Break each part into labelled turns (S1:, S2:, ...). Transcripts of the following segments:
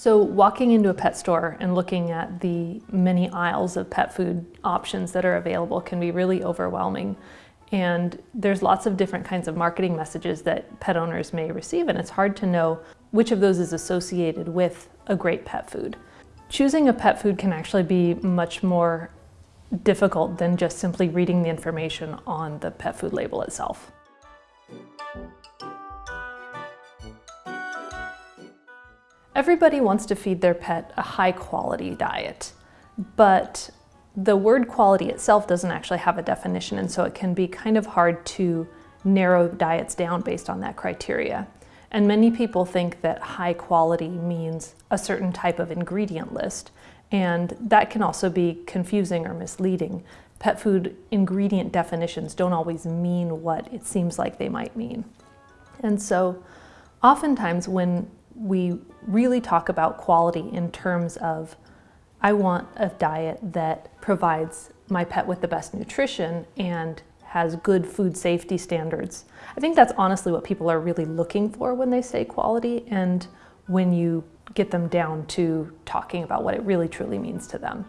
S1: So walking into a pet store and looking at the many aisles of pet food options that are available can be really overwhelming. And there's lots of different kinds of marketing messages that pet owners may receive, and it's hard to know which of those is associated with a great pet food. Choosing a pet food can actually be much more difficult than just simply reading the information on the pet food label itself. Everybody wants to feed their pet a high quality diet, but the word quality itself doesn't actually have a definition and so it can be kind of hard to narrow diets down based on that criteria. And many people think that high quality means a certain type of ingredient list, and that can also be confusing or misleading. Pet food ingredient definitions don't always mean what it seems like they might mean. And so oftentimes when we really talk about quality in terms of I want a diet that provides my pet with the best nutrition and has good food safety standards. I think that's honestly what people are really looking for when they say quality and when you get them down to talking about what it really truly means to them.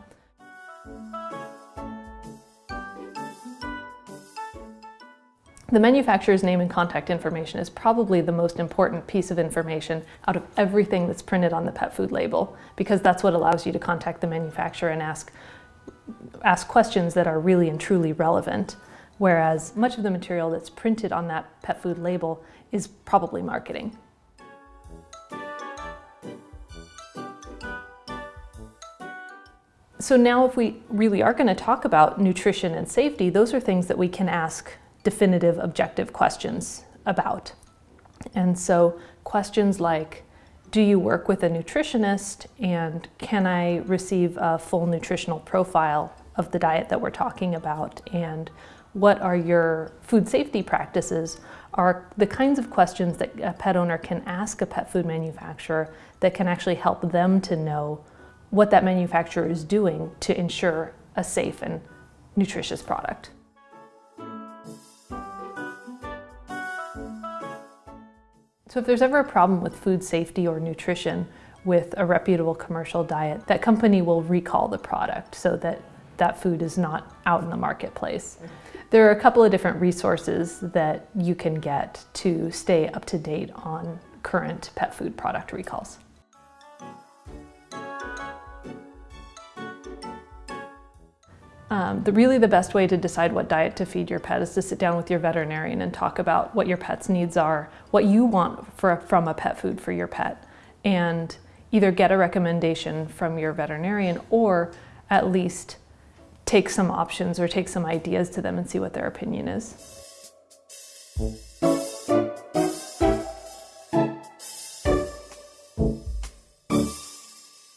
S1: The manufacturer's name and contact information is probably the most important piece of information out of everything that's printed on the pet food label because that's what allows you to contact the manufacturer and ask, ask questions that are really and truly relevant. Whereas much of the material that's printed on that pet food label is probably marketing. So now if we really are going to talk about nutrition and safety, those are things that we can ask definitive objective questions about. And so questions like, do you work with a nutritionist and can I receive a full nutritional profile of the diet that we're talking about and what are your food safety practices are the kinds of questions that a pet owner can ask a pet food manufacturer that can actually help them to know what that manufacturer is doing to ensure a safe and nutritious product. So if there's ever a problem with food safety or nutrition with a reputable commercial diet, that company will recall the product so that that food is not out in the marketplace. There are a couple of different resources that you can get to stay up to date on current pet food product recalls. Um, the, really the best way to decide what diet to feed your pet is to sit down with your veterinarian and talk about what your pet's needs are, what you want for, from a pet food for your pet, and either get a recommendation from your veterinarian or at least take some options or take some ideas to them and see what their opinion is.